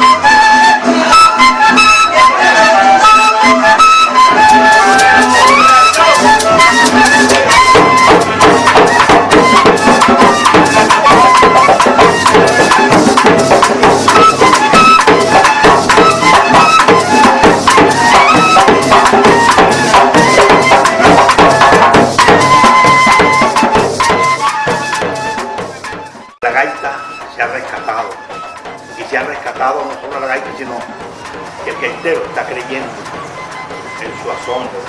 Ha ha ha! No solo la gaita sino que el gaitero está creyendo en su asombro,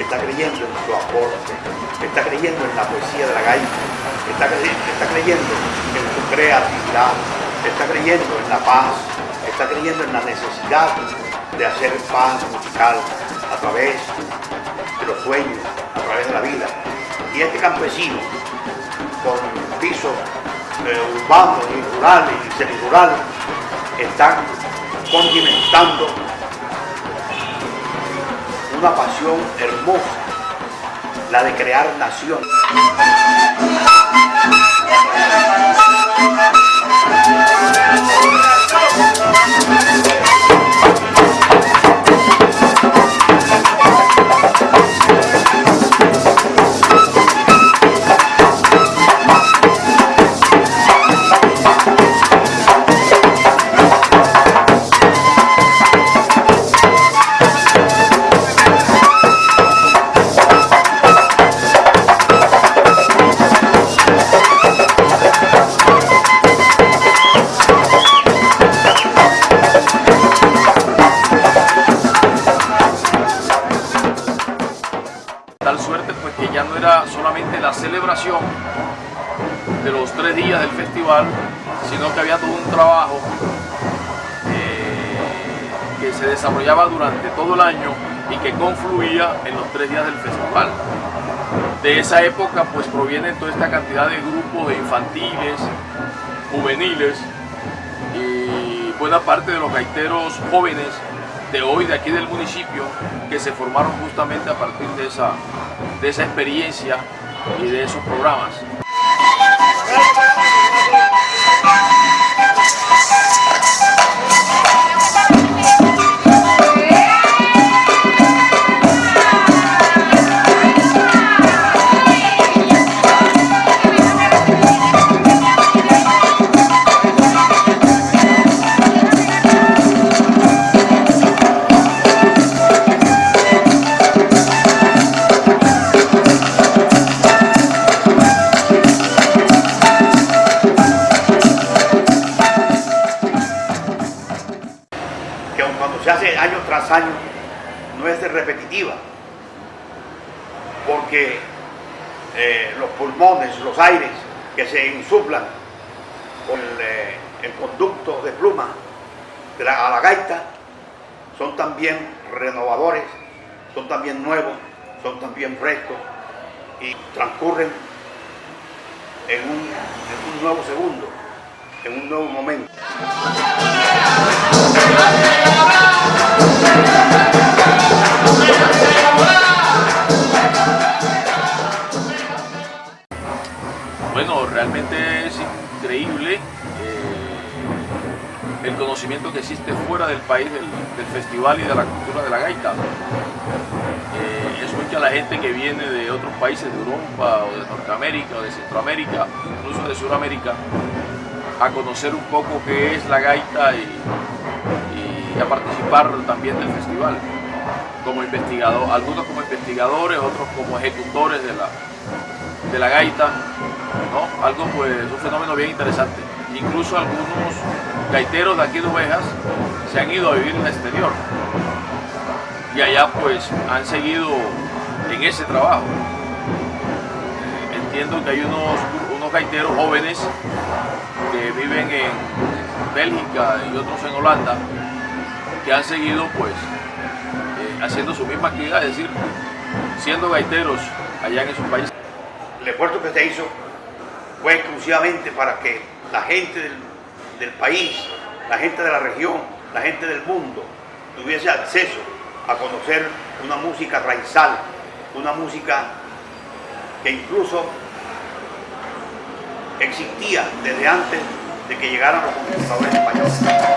está creyendo en su aporte, está creyendo en la poesía de la gaita, está, creyendo, está creyendo en su creatividad, está creyendo en la paz, está creyendo en la necesidad de hacer paz musical a través de los sueños, a través de la vida. Y este campesino, con pisos eh, urbanos y rurales y semirurales, están condimentando una pasión hermosa, la de crear nación. Tal suerte pues que ya no era solamente la celebración de los tres días del festival, sino que había todo un trabajo eh, que se desarrollaba durante todo el año y que confluía en los tres días del festival. De esa época pues proviene toda esta cantidad de grupos de infantiles, juveniles y buena parte de los gaiteros jóvenes de hoy, de aquí del municipio, que se formaron justamente a partir de esa, de esa experiencia y de esos programas. Año tras año, no es repetitiva, porque eh, los pulmones, los aires que se insuflan con el, eh, el conducto de pluma de la, a gaita son también renovadores, son también nuevos, son también frescos y transcurren en un nuevo segundo, en un nuevo momento. Eh, el conocimiento que existe fuera del país del, del festival y de la cultura de la gaita. Eh, es mucha la gente que viene de otros países de Europa o de Norteamérica o de Centroamérica, incluso de Sudamérica, a conocer un poco qué es la gaita y, y a participar también del festival como investigador, algunos como investigadores, otros como ejecutores de la, de la gaita, ¿no? Algo pues, un fenómeno bien interesante. Incluso algunos gaiteros de aquí de Ovejas se han ido a vivir en el exterior y allá pues han seguido en ese trabajo. Eh, entiendo que hay unos, unos gaiteros jóvenes que viven en Bélgica y otros en Holanda que han seguido pues eh, haciendo su misma actividad, es decir, siendo gaiteros allá en esos países. El esfuerzo que se hizo fue exclusivamente para que la gente del, país, la gente de la región, la gente del mundo tuviese acceso a conocer una música raizal, una música que incluso existía desde antes de que llegaran los conquistadores españoles.